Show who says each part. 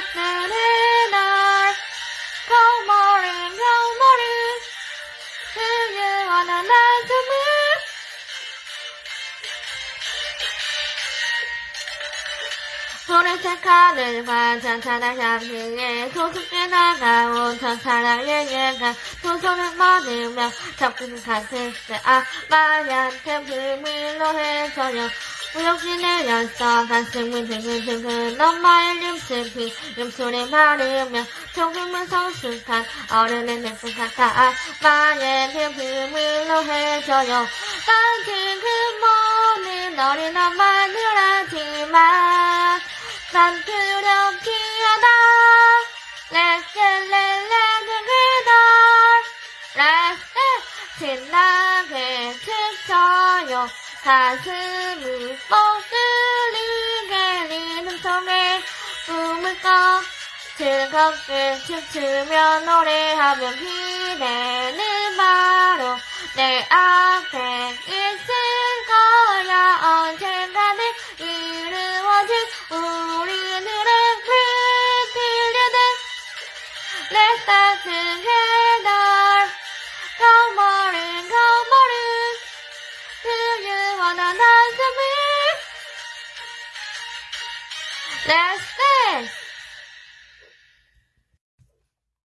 Speaker 1: na na na 푸른색 하늘과 찬찬한 향기에 소속게 나가온 천사랑 두 손을 머들며 접근 같을 때아 마야한테 비밀로 해서요. 무역신의 연서 가슴을 드글드글 엄마의 림스피. 림소리 마르며 조금은 성숙한 어른의 내품 같아 마의 비밀로 해줘요. 난 지금 모든 어린 엄마 두렵지 않아 렛츠렛렛츠기덜 신나게 춤춰요. 가슴이 뻥 뚫리게 리듬 속에 꿈을 꿔 즐겁게 춤추며 노래하며 기대는 바로 내 앞에 있 Let's start together Come on come on Do you wanna dance with me? Let's go